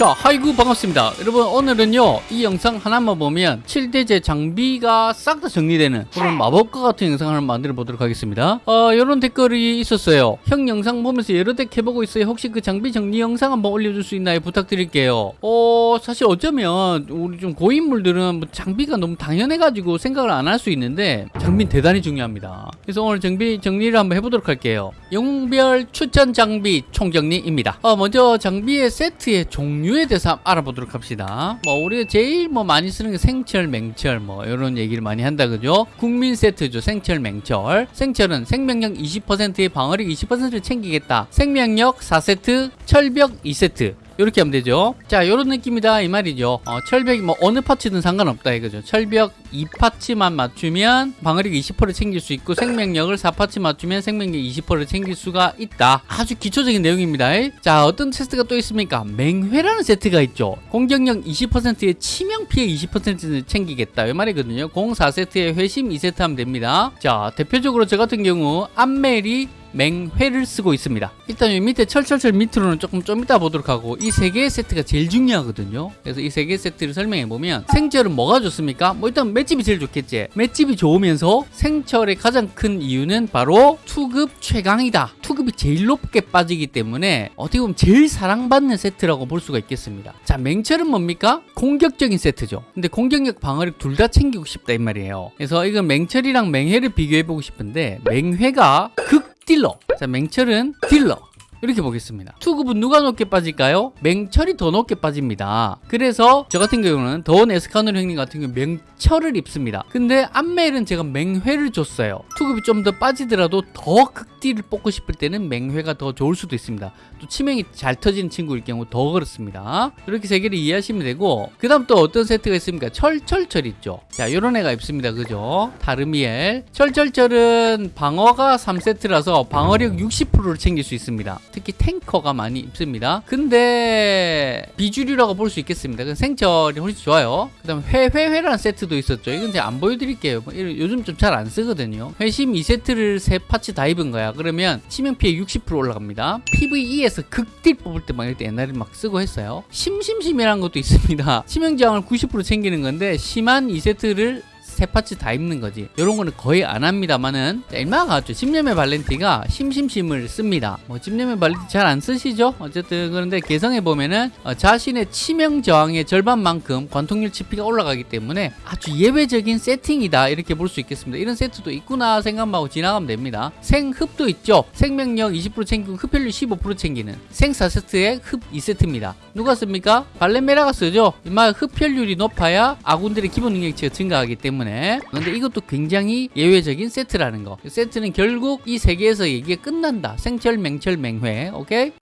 자 하이구 반갑습니다. 여러분 오늘은요 이 영상 하나만 보면 7대제 장비가 싹 다 정리되는 그런 마법과 같은 영상을 만들어 보도록 하겠습니다. 어 이런 댓글이 있었어요. 형 영상 보면서 여러 덱 해보고 있어요. 혹시 그 장비 정리 영상 한번 올려줄 수 있나요? 부탁드릴게요. 어 사실 어쩌면 우리 좀 고인물들은 뭐 장비가 너무 당연해 가지고 생각을 안 할 수 있는데 장비는 대단히 중요합니다. 그래서 오늘 장비 정리를 한번 해보도록 할게요. 영웅별 추천 장비 총정리입니다. 어 먼저 장비의 세트의 종류 에 대해서 알아보도록 합시다. 뭐 우리가 제일 뭐 많이 쓰는 게 생철 맹철 뭐 이런 얘기를 많이 한다 그죠? 국민 세트죠 생철 맹철. 생철은 생명력 20%의 방어력 20%를 챙기겠다. 생명력 4세트 철벽 2세트 이렇게 하면 되죠. 자 요런 느낌이다 이 말이죠. 어, 철벽이 뭐 어느 파츠든 상관없다 이거죠. 철벽 2파츠만 맞추면 방어력 20%를 챙길 수 있고 생명력을 4파츠 맞추면 생명력 20%를 챙길 수가 있다. 아주 기초적인 내용입니다. 자 어떤 테스트가 또 있습니까? 맹회라는 세트가 있죠. 공격력 20%의 치명 피해 20%를 챙기겠다. 이 말이거든요. 04세트에 회심 2세트 하면 됩니다. 자 대표적으로 저 같은 경우 암멜이 맹회를 쓰고 있습니다. 일단 이 밑에 철철철 밑으로는 조금 좀 이따 보도록 하고 이 세 개의 세트가 제일 중요하거든요. 그래서 이 세 개의 세트를 설명해 보면 생철은 뭐가 좋습니까? 뭐 일단 맷집이 제일 좋겠지. 맷집이 좋으면서 생철의 가장 큰 이유는 바로 투급 최강이다. 투급이 제일 높게 빠지기 때문에 어떻게 보면 제일 사랑받는 세트라고 볼 수가 있겠습니다. 자 맹철은 뭡니까? 공격적인 세트죠. 근데 공격력 방어력 둘 다 챙기고 싶다 이 말이에요. 그래서 이건 맹철이랑 맹회를 비교해 보고 싶은데 맹회가 극 딜러. 자 맹철은 딜러. 이렇게 보겠습니다. 투급은 누가 높게 빠질까요? 맹철이 더 높게 빠집니다. 그래서 저 같은 경우는 더원 에스카노 형님 같은 경우 맹철을 입습니다. 근데 암멜은 제가 맹회를 줬어요. 투급이 좀 더 빠지더라도 더 극 딜을 뽑고 싶을 때는 맹회가 더 좋을 수도 있습니다 또 치명이 잘 터지는 친구일 경우 더 그렇습니다 이렇게 세 개를 이해하시면 되고 그 다음 또 어떤 세트가 있습니까? 철철철 있죠 자 요런 애가 있습니다 그죠? 다르미엘 철철철은 방어가 3세트라서 방어력 60%를 챙길 수 있습니다 특히 탱커가 많이 입습니다. 근데 비주류라고 볼 수 있겠습니다. 그 생철이 훨씬 좋아요. 그 다음에 회회회라는 세트도 있었죠. 이건 제가 안 보여드릴게요. 뭐 요즘 좀 잘 안 쓰거든요. 회심 2세트를 세 파츠 다 입은 거야. 그러면 치명 피해 60% 올라갑니다. PVE에서 극딜 뽑을 때막 이때 옛날에 막 쓰고 했어요. 심심심이라는 것도 있습니다. 치명 저항을 90% 챙기는 건데 심한 2세트를 세 파츠 다 입는 거지. 이런 거는 거의 안 합니다만은 얼마가 같죠. 집념의 발렌티가 심심심을 씁니다. 뭐 집념의 발렌티 잘 안 쓰시죠? 어쨌든 그런데 개성해 보면은 어, 자신의 치명 저항의 절반만큼 관통률 치피가 올라가기 때문에 아주 예외적인 세팅이다 이렇게 볼 수 있겠습니다. 이런 세트도 있구나 생각하고 지나가면 됩니다. 생흡도 있죠? 생명력 20% 챙기고 흡혈률 15% 챙기는 생 4세트에 흡 2세트입니다. 누가 씁니까? 발렌메라가 쓰죠? 이마 흡혈률이 높아야 아군들의 기본 능력치가 증가하기 때문에 때문에. 근데 이것도 굉장히 예외적인 세트라는 거. 세트는 결국 이세 개에서 얘기가 끝난다. 생철 맹철 맹회. 오케이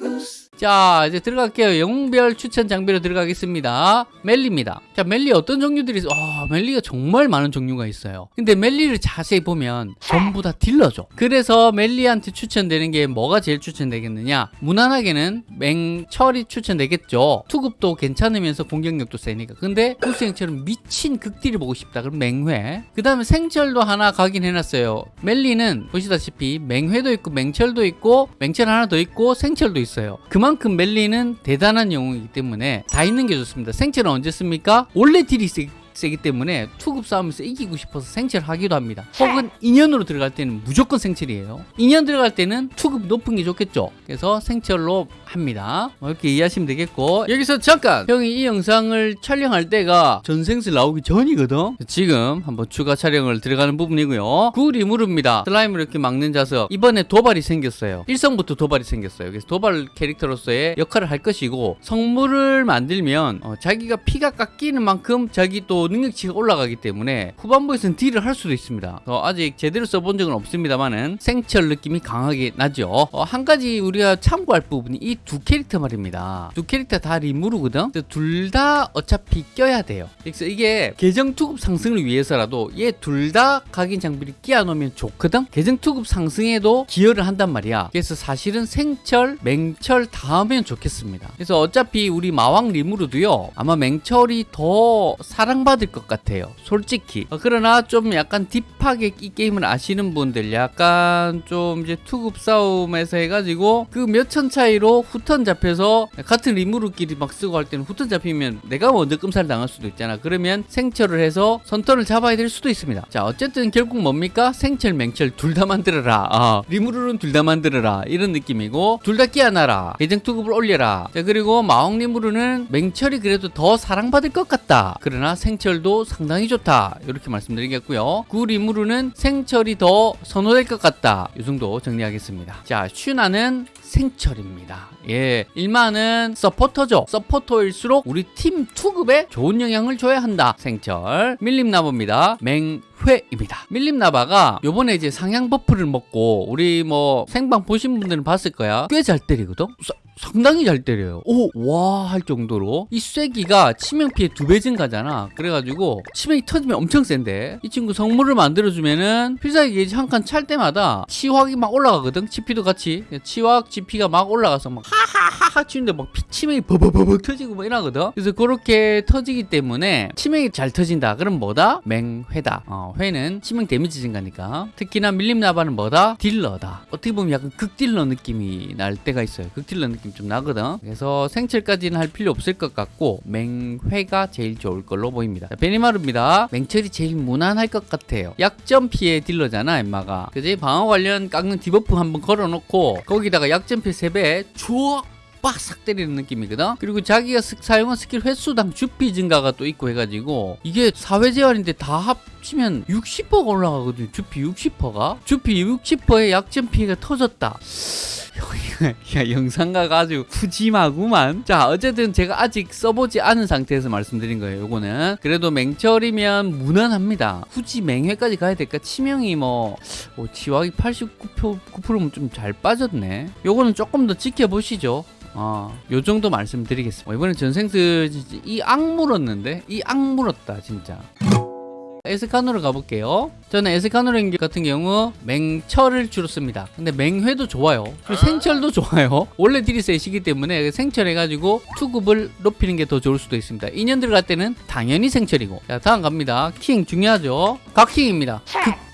자 이제 들어갈게요. 영웅별 추천 장비로 들어가겠습니다. 멜리입니다. 자 멜리 어떤 종류들이 아 멜리가 정말 많은 종류가 있어요. 근데 멜리를 자세히 보면 전부 다 딜러죠. 그래서 멜리한테 추천되는 게 뭐가 제일 추천되겠느냐? 무난하게는 맹철이 추천되겠죠. 투급도 괜찮으면서 공격력도 세니까. 근데 구수행철은 미친 극딜을 보고 싶다. 그럼 맹회. 그 다음에 생철도 하나 가긴 해놨어요. 멜리는 보시다시피 맹회도 있고 맹철도 있고 맹철 하나 더 있고 생철도 있어요. 그만 그만큼 멜리는 대단한 영웅이기 때문에 다 있는 게 좋습니다. 생철은 언제 씁니까? 원래 딜이 세, 세기 때문에 투급 싸움에서 이기고 싶어서 생철하기도 합니다. 혹은 인연으로 들어갈 때는 무조건 생체이에요. 인연 들어갈 때는 투급 높은 게 좋겠죠. 그래서 생체로 합니다. 뭐 이렇게 이해하시면 되겠고 여기서 잠깐 형이 이 영상을 촬영할 때가 전생슬 나오기 전이거든. 지금 한번 추가 촬영을 들어가는 부분이고요. 구리무르입니다. 슬라임을 이렇게 막는 자석. 이번에 도발이 생겼어요. 일성부터 도발이 생겼어요. 그래서 도발 캐릭터로서의 역할을 할 것이고 성물을 만들면 어, 자기가 피가 깎이는 만큼 자기 또 능력치가 올라가기 때문에 후반부에서는 딜을 할 수도 있습니다. 어, 아직 제대로 써본 적은 없습니다만은 생철 느낌이 강하게 나죠. 어, 한 가지 우리가 참고할 부분이 이두 캐릭터 말입니다. 두 캐릭터 다 리무르거든. 둘 다 어차피 껴야 돼요. 그래서 이게 계정 투급 상승을 위해서라도 얘 둘 다 각인 장비를 끼워 놓으면 좋거든. 계정 투급 상승에도 기여를 한단 말이야. 그래서 사실은 생철, 맹철 다 하면 좋겠습니다. 그래서 어차피 우리 마왕 리무르도요. 아마 맹철이 더 사랑받 사랑받을 것 같아요. 솔직히. 어, 그러나 좀 약간 deep하게 이 게임을 아시는 분들 약간 좀 이제 투급 싸움에서 해가지고 그 몇 천 차이로 후턴 잡혀서 같은 리무르끼리 막 쓰고 할 때는 후턴 잡히면 내가 먼저 끔살 당할 수도 있잖아. 그러면 생철을 해서 선턴을 잡아야 될 수도 있습니다. 자 어쨌든 결국 뭡니까? 생철 맹철 둘 다 만들어라. 아, 리무르는 둘 다 만들어라. 이런 느낌이고 둘 다 끼워놔라. 계정 투급을 올려라. 자 그리고 마홍 리무르는 맹철이 그래도 더 사랑받을 것 같다. 그러나 생철도 상당히 좋다. 이렇게 말씀드리겠고요. 구 리무르는 생철이 더 선호될 것 같다. 이 정도 정리하겠습니다. 자 슈나는 생철입니다. 예, 일마는 서포터죠. 서포터일수록 우리 팀 투급에 좋은 영향을 줘야 한다. 생철 밀림나바입니다. 맹 회입니다. 밀림나바가 요번에 이제 상향 버프를 먹고 우리 뭐 생방 보신 분들은 봤을 거야. 꽤 잘 때리거든. 사- 상당히 잘 때려요. 오, 와, 할 정도로. 이 쐐기가 치명 피해 두 배 증가잖아. 그래가지고, 치명이 터지면 엄청 센데. 이 친구 성물을 만들어주면은, 필살기 게이지 한 칸 찰 때마다 치확이 막 올라가거든. 치피도 같이. 치확, 치피가 막 올라가서 막 하하하하 치는데 막 피, 치명이 버버버버 터지고 막 이러거든. 그래서 그렇게 터지기 때문에, 치명이 잘 터진다. 그럼 뭐다? 맹회다. 어, 회는 치명 데미지 증가니까. 특히나 밀림 나바는 뭐다? 딜러다. 어떻게 보면 약간 극딜러 느낌이 날 때가 있어요. 극딜러 느낌 좀 나거든. 그래서 생철까지는 할 필요 없을 것 같고 맹회가 제일 좋을 걸로 보입니다. 자, 베니마루입니다. 맹철이 제일 무난할 것 같아요. 약점 피해 딜러잖아, 임마가. 그지? 방어 관련 깎는 디버프 한번 걸어놓고 거기다가 약점 피해 3배 추억 빡싹 때리는 느낌이거든. 그리고 자기가 스- 사용한 스킬 횟수당 주피 증가가 또 있고 해가지고 이게 사 회 제한인데 다 합치면 60%가 올라가거든요. 주피 60%가 주피 60%의 약점 피해가 터졌다. 야, 영상가가 아주 푸짐하구만. 자, 어쨌든 제가 아직 써보지 않은 상태에서 말씀드린 거예요. 요거는. 그래도 맹철이면 무난합니다. 굳이 맹회까지 가야 될까? 치명이 뭐, 어, 지wak이 89%면 좀 잘 빠졌네. 요거는 조금 더 지켜보시죠. 아, 요 정도 말씀드리겠습니다. 어, 이번엔 전생스 이 악물었는데? 이 악물었다, 진짜. 에스카노를 가볼게요. 저는 에스카노 같은 경우 맹철을 주로 씁니다. 근데 맹회도 좋아요. 그리고 생철도 좋아요. 원래 딜이 세시기 때문에 생철 해가지고 투급을 높이는 게 더 좋을 수도 있습니다. 인연 들어갈 때는 당연히 생철이고. 자, 다음 갑니다. 킹 중요하죠. 각킹입니다.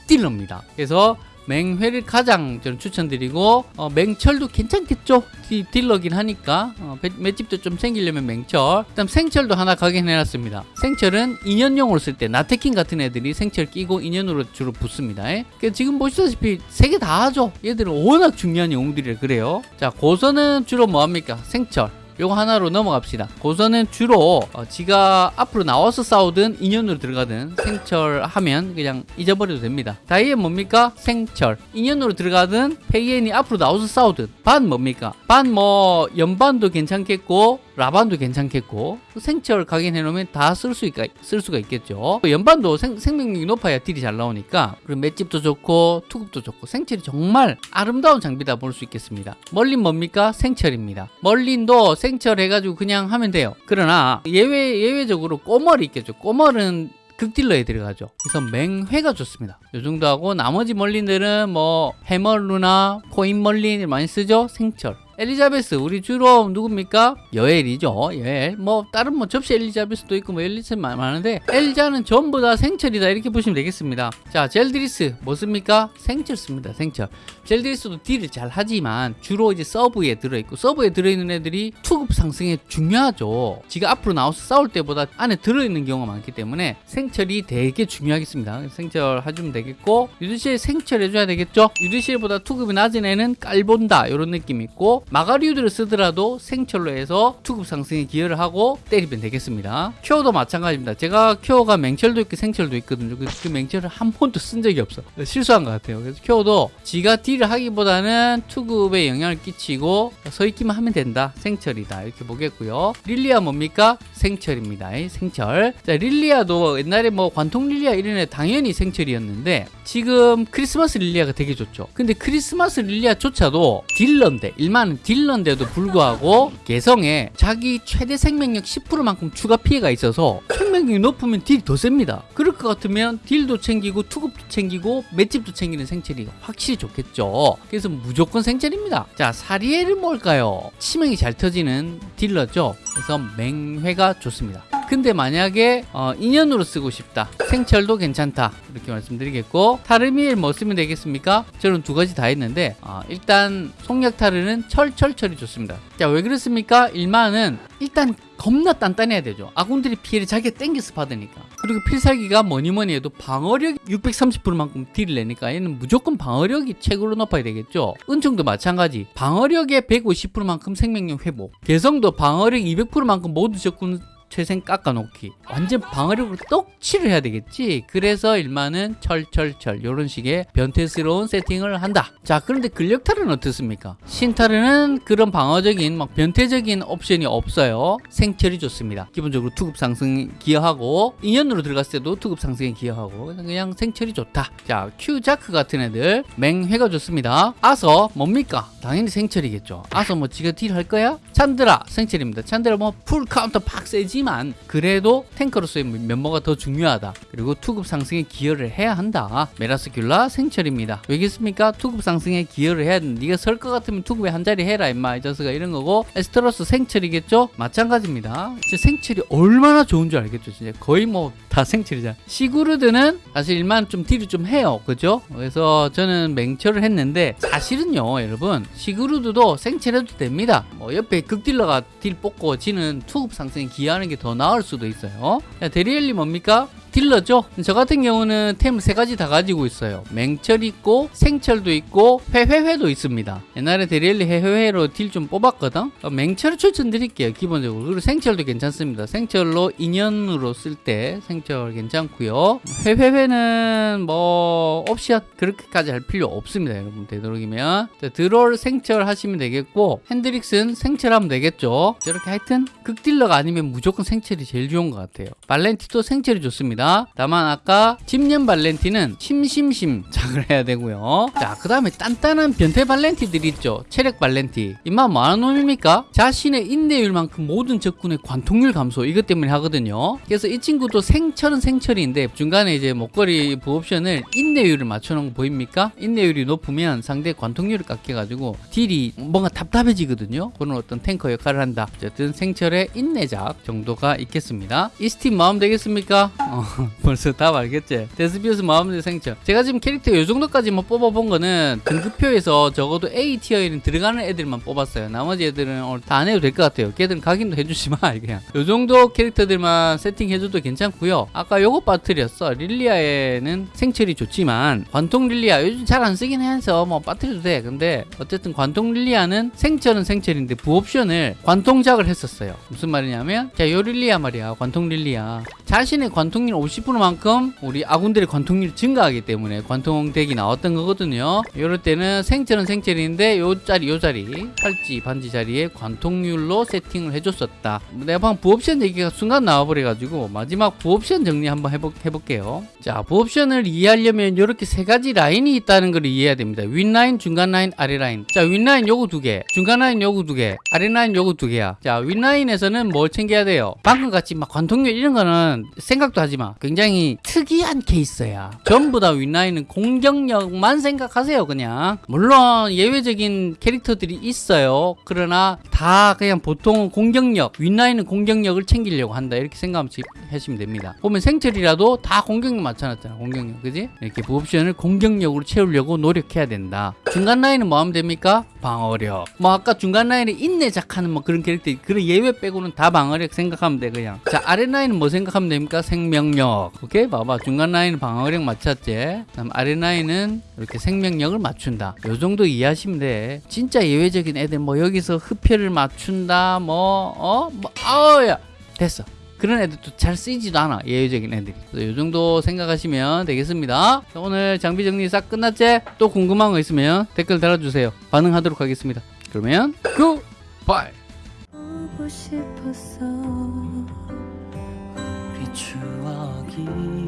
극딜러입니다. 그래서 맹회를 가장 저는 추천드리고 어, 맹철도 괜찮겠죠? 디- 딜러긴 하니까. 어, 배- 맷집도 좀 생기려면 맹철. 그다음 생철도 하나 가긴 해놨습니다. 생철은 인연용으로 쓸 때 나테킹 같은 애들이 생철 끼고 인연으로 주로 붙습니다. 예? 그 지금 보시다시피 세 개 다 하죠? 얘들은 워낙 중요한 영웅들이라 그래요. 자 고서는 주로 뭐합니까? 생철 요거 하나로 넘어갑시다. 고서는 주로 어, 지가 앞으로 나와서 싸우든 인연으로 들어가든 생철하면 그냥 잊어버려도 됩니다. 다이앤 뭡니까? 생철. 인연으로 들어가든 페이엔이 앞으로 나와서 싸우든 반 뭡니까? 반 뭐 연반도 괜찮겠고 라반도 괜찮겠고 생철 각인해 놓으면 다 쓸 수 쓸 수가 있겠죠. 연반도 생, 생명력이 높아야 딜이 잘 나오니까 그리고 맷집도 좋고 투급도 좋고 생철이 정말 아름다운 장비다 볼 수 있겠습니다. 멀린 뭡니까? 생철입니다. 멀린도 생철 해가지고 그냥 하면 돼요. 그러나 예외 예외적으로 꼬멀이 있겠죠. 꼬멀은 극딜러에 들어가죠. 그래서 맹회가 좋습니다. 이 정도 하고 나머지 멀린들은 뭐 해멀루나 코인 멀린 많이 쓰죠. 생철. 엘리자베스 우리 주로 누굽니까? 여엘이죠. 여엘. 뭐 다른 뭐 접시 엘리자베스도 있고 뭐 엘리자베스 많- 많은데 엘자는 전부 다 생철이다 이렇게 보시면 되겠습니다. 자 젤드리스 뭐 씁니까? 생철 씁니다. 생철. 젤드리스도 딜을 잘 하지만 주로 이제 서브에 들어있고 서브에 들어있는 애들이 투급 상승에 중요하죠. 지가 앞으로 나와서 싸울 때보다 안에 들어있는 경우가 많기 때문에 생철이 되게 중요하겠습니다. 생철 해주면 되겠고 유리시에 생철 해줘야 되겠죠. 유리시보다 투급이 낮은 애는 깔본다 이런 느낌 있고 마가루드를 쓰더라도 생철로 해서 투급 상승에 기여를 하고 때리면 되겠습니다. 큐어도 마찬가지입니다. 제가 큐어가 맹철도 있고 생철도 있거든요. 그, 그 맹철을 한 번도 쓴 적이 없어. 실수한 것 같아요. 그래서 큐어도 지가 딜을 하기보다는 투급에 영향을 끼치고 서 있기만 하면 된다. 생철이다. 이렇게 보겠고요. 릴리아 뭡니까? 생철입니다. 이 생철. 자, 릴리아도 옛날에 뭐 관통 릴리아 이런 애 당연히 생철이었는데 지금 크리스마스 릴리아가 되게 좋죠. 근데 크리스마스 릴리아조차도 딜러인데 일반 딜러인데도 불구하고 개성에 자기 최대 생명력 10%만큼 추가 피해가 있어서 생명력이 높으면 딜이 더 셉니다. 그럴 것 같으면 딜도 챙기고 투급도 챙기고 맷집도 챙기는 생철이 확실히 좋겠죠. 그래서 무조건 생철입니다. 자 사리엘은 뭘까요? 치명이 잘 터지는 딜러죠. 그래서 맹회가 좋습니다. 근데 만약에 어, 인연으로 쓰고 싶다. 생철도 괜찮다. 이렇게 말씀드리겠고 타르미엘 뭐 쓰면 되겠습니까? 저는 두 가지 다 했는데 어, 일단 속력 타르는 철철철이 좋습니다. 자 왜 그렇습니까? 일마는 일단 겁나 단단해야 되죠. 아군들이 피해를 자기가 땡겨서 받으니까. 그리고 필살기가 뭐니 뭐니 해도 방어력 630%만큼 딜을 내니까 얘는 무조건 방어력이 최고로 높아야 되겠죠. 은총도 마찬가지. 방어력의 150%만큼 생명력 회복. 개성도 방어력 200%만큼 모두 적군 최생 깎아놓기. 완전 방어력으로 떡칠을 해야 되겠지? 그래서 일마는 철철철 이런 식의 변태스러운 세팅을 한다. 자 그런데 근력탈은 어떻습니까? 신탈은 그런 방어적인 막 변태적인 옵션이 없어요. 생철이 좋습니다. 기본적으로 투급 상승 기여하고 인연으로 들어갔을 때도 투급 상승에 기여하고 그냥 생철이 좋다. 자 큐자크 같은 애들 맹회가 좋습니다. 아서 뭡니까? 당연히 생철이겠죠. 아서 뭐 지가 딜 할 거야? 찬드라 생철입니다. 찬드라 뭐 full counter 팍 세지 만 그래도 탱커로서의 면모가 더 중요하다. 그리고 투급 상승에 기여를 해야 한다. 메라스큘라 생철입니다. 왜겠습니까? 투급 상승에 기여를 해야 된다. 네가 설 것 같으면 투급에 한 자리 해라 임마 이 자식아. 이런 거고 에스테로스 생철이겠죠? 마찬가지입니다. 진짜 생철이 얼마나 좋은 줄 알겠죠 진짜. 거의 뭐 다 생철이잖아. 시구르드는 사실 일만 좀 딜을 좀 해요. 그죠? 그래서 저는 맹철을 했는데 사실은요 여러분. 시구르드도 생철 해도 됩니다. 뭐 옆에 극딜러가 딜 뽑고 지는 투급 상승에 기여하는 게 더 나을 수도 있어요. 자, 데리엘리 뭡니까 딜러죠. 저 같은 경우는 템 세 가지 다 가지고 있어요. 맹철 있고 생철도 있고 회회회도 있습니다. 옛날에 데리엘리 회회회로 딜 좀 뽑았거든. 어, 맹철을 추천드릴게요. 기본적으로 그리고 생철도 괜찮습니다. 생철로 인연으로 쓸 때 생철 괜찮고요. 회회회는 뭐 옵션 그렇게까지 할 필요 없습니다. 여러분 되도록이면 자, 드롤 생철 하시면 되겠고 핸드릭스는 생철하면 되겠죠. 저렇게 하여튼 극딜러가 아니면 무조건 생철이 제일 좋은 것 같아요. 발렌티도 생철이 좋습니다. 다만 아까 집년 발렌티는 심심심 작을 해야 되고요. 자, 그 다음에 단단한 변태 발렌티들 있죠. 체력 발렌티. 이만 뭐하는 놈입니까? 자신의 인내율만큼 모든 적군의 관통률 감소 이것 때문에 하거든요. 그래서 이 친구도 생철은 생철인데 중간에 이제 목걸이 부옵션을 인내율을 맞춰놓은 거 보입니까? 인내율이 높으면 상대 관통률을 깎여가지고 딜이 뭔가 답답해지거든요. 그런 어떤 탱커 역할을 한다. 어쨌든 생철의 인내작 정도가 있겠습니다. 이 스팀 마음 되겠습니까? 어. 벌써 다 알겠지? 데스비우스 마음대 생철. 제가 지금 캐릭터 요 정도까지만 뽑아본 거는 등급표에서 적어도 A 티어에는 들어가는 애들만 뽑았어요. 나머지 애들은 오늘 다 안 해도 될 것 같아요. 걔들은 각인도 해주지 마, 그냥. 요 정도 캐릭터들만 세팅해줘도 괜찮고요. 아까 요거 빠뜨렸어. 릴리아에는 생철이 좋지만 관통 릴리아 요즘 잘 안 쓰긴 해서 뭐 빠뜨려도 돼. 근데 어쨌든 관통 릴리아는 생철은 생철인데 부옵션을 관통작을 했었어요. 무슨 말이냐면 자, 요 릴리아 말이야. 관통 릴리아. 자신의 관통률 50%만큼 우리 아군들의 관통률이 증가하기 때문에 관통덱이 나왔던 거거든요. 이럴 때는 생철은 생철인데 요 자리 요 자리 팔찌 반지 자리에 관통률로 세팅을 해줬었다. 내가 방금 부옵션 얘기가 순간 나와버려가지고 마지막 부옵션 정리 한번 해볼, 해볼게요. 자 부옵션을 이해하려면 이렇게 세 가지 라인이 있다는 걸 이해해야 됩니다. 윗라인, 중간 라인, 아래 라인. 자 윗라인 요거 두 개, 중간 라인 요거 두 개, 아래 라인 요거 두 개야. 자 윗라인에서는 뭘 챙겨야 돼요? 방금 같이 막 관통률 이런 거는 생각도 하지 마. 굉장히 특이한 케이스야. 전부 다 윗라인은 공격력만 생각하세요, 그냥. 물론 예외적인 캐릭터들이 있어요. 그러나 다 그냥 보통은 공격력, 윗라인은 공격력을 챙기려고 한다. 이렇게 생각하시면 됩니다. 보면 생철이라도 다 공격력 맞춰놨잖아, 공격력. 그지? 이렇게 부옵션을 공격력으로 채우려고 노력해야 된다. 중간 라인은 뭐 하면 됩니까? 방어력. 뭐 아까 중간 라인에 인내작하는 뭐 그런 캐릭터, 그런 예외 빼고는 다 방어력 생각하면 돼, 그냥. 자, 아래 라인은 뭐 생각하면 됩니까? 생명력. 오케이? 봐봐. 중간 라인은 방어력 맞췄지? 다음 아래 라인은 이렇게 생명력을 맞춘다. 요 정도 이해하시면 돼. 진짜 예외적인 애들 뭐 여기서 흡혈을 맞춘다. 뭐, 어? 뭐, 아우야. 됐어. 그런 애들도 잘 쓰이지도 않아. 예외적인 애들이. 그래서 요 정도 생각하시면 되겠습니다. 자, 오늘 장비 정리 싹 끝났지? 또 궁금한 거 있으면 댓글 달아주세요. 반응하도록 하겠습니다. 그러면, 굿! 바이! 보고 싶었어 우리 추억이